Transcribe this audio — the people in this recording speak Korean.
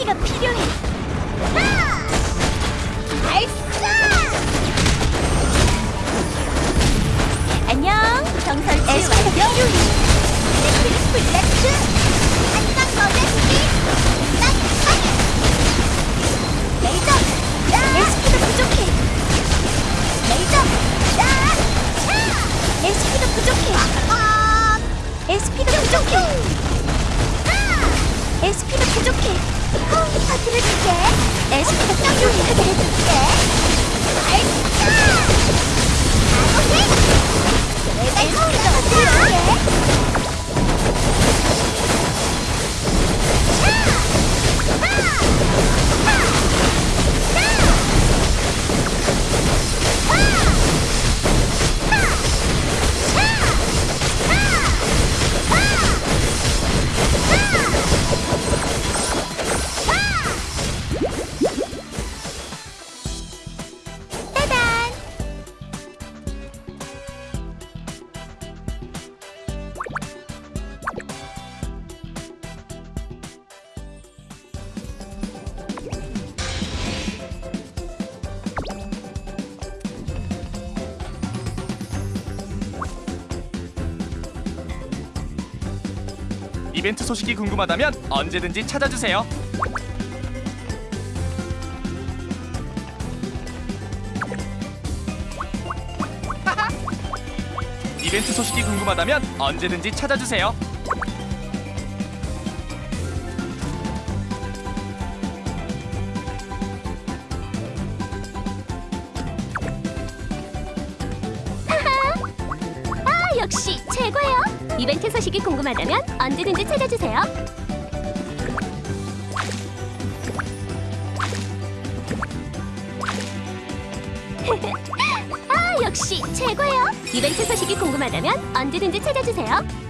도끼가 필요해. 하! 발사! 안녕, 정설치 완료. 레필 플래츠. 안녕, 거대스피. 난 파괴. 레이저. 레시피가 부족해. 레이저. 야! 레시피가 부족해. 아! SP가 부족해. SP가 부족해. 파티를 줄게 SP가 부족하게 해줄게 발사 이벤트 소식이 궁금하다면 언제든지 찾아주세요. 이벤트 소식이 궁금하다면 언제든지 찾아주세요. 역시 최고예요. 이벤트 소식이 궁금하다면 언제든지 찾아주세요. 아, 역시 최고예요. 이벤트 소식이 궁금하다면 언제든지 찾아주세요.